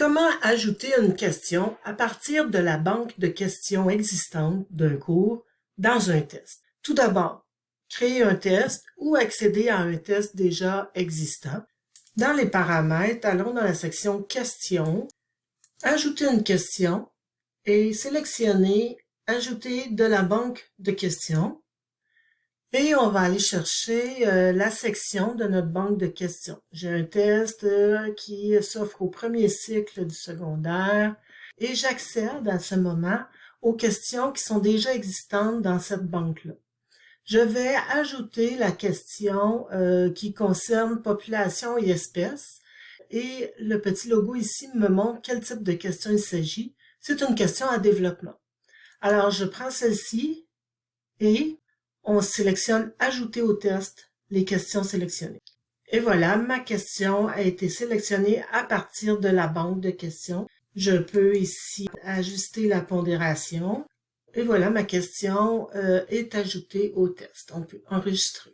Comment ajouter une question à partir de la banque de questions existante d'un cours dans un test? Tout d'abord, créer un test ou accéder à un test déjà existant. Dans les paramètres, allons dans la section Questions, Ajouter une question et sélectionner Ajouter de la banque de questions. Et on va aller chercher euh, la section de notre banque de questions. J'ai un test euh, qui s'offre au premier cycle du secondaire et j'accède à ce moment aux questions qui sont déjà existantes dans cette banque-là. Je vais ajouter la question euh, qui concerne population et espèces et le petit logo ici me montre quel type de question il s'agit. C'est une question à développement. Alors, je prends celle-ci et on sélectionne Ajouter au test les questions sélectionnées. Et voilà, ma question a été sélectionnée à partir de la banque de questions. Je peux ici ajuster la pondération. Et voilà, ma question euh, est ajoutée au test. On peut enregistrer.